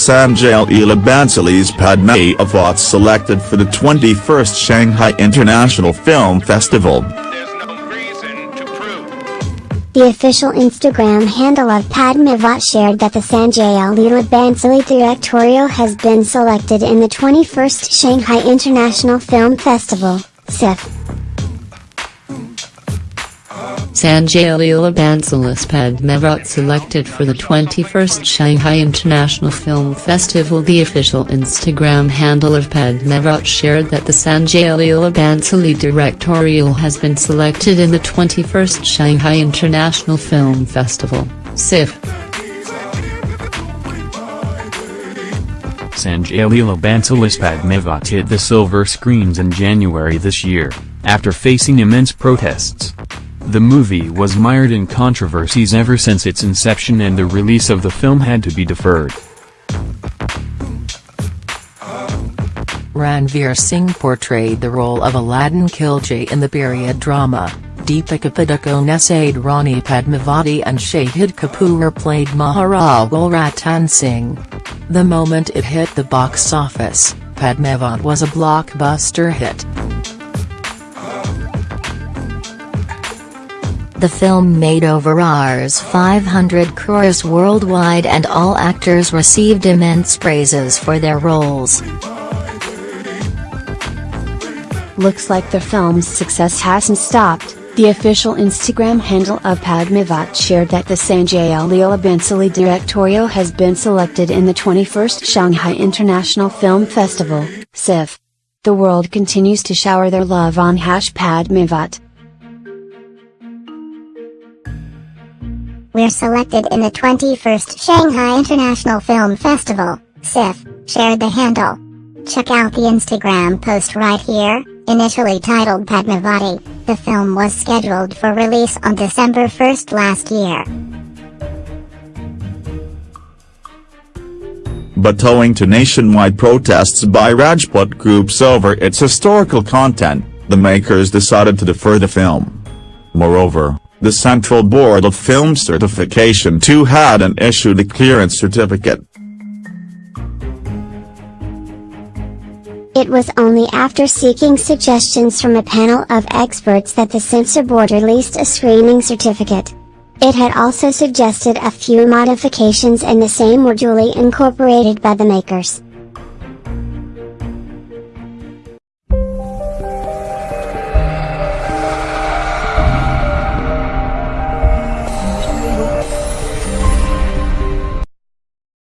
Sanjay Leela Bhansali's Padmavat selected for the 21st Shanghai International Film Festival. The official Instagram handle of Padmavat shared that the Sanjay Leela Bhansali directorial has been selected in the 21st Shanghai International Film Festival, SIFF. Sanjay Leela Bhansali's Padmavat selected for the 21st Shanghai International Film Festival The official Instagram handle of Padmavat shared that the Sanjay Leela Bhansali directorial has been selected in the 21st Shanghai International Film Festival, SIFF. Sanjay Leela Bhansali's Padmavat hit the silver screens in January this year, after facing immense protests. The movie was mired in controversies ever since its inception and the release of the film had to be deferred. Ranveer Singh portrayed the role of Alauddin Khilji in the period drama, Deepika Padukone essayed Rani Padmavati and Shahid Kapoor played Maharawal Ratan Singh. The moment it hit the box office, Padmavat was a blockbuster hit. The film made over Rs 500 crores worldwide and all actors received immense praises for their roles. Looks like the film's success hasn't stopped. The official Instagram handle of Padmavat shared that the Sanjay Leela Bhansali directorial has been selected in the 21st Shanghai International Film Festival, SIFF. The world continues to shower their love on hash Padmavat. We're selected in the 21st Shanghai International Film Festival, SIFF, shared the handle. Check out the Instagram post right here, initially titled Padmavati, the film was scheduled for release on December 1st last year. But owing to nationwide protests by Rajput groups over its historical content, the makers decided to defer the film. Moreover, the Central Board of Film Certification too hadn't issued a clearance certificate. It was only after seeking suggestions from a panel of experts that the censor board released a screening certificate. It had also suggested a few modifications and the same were duly incorporated by the makers.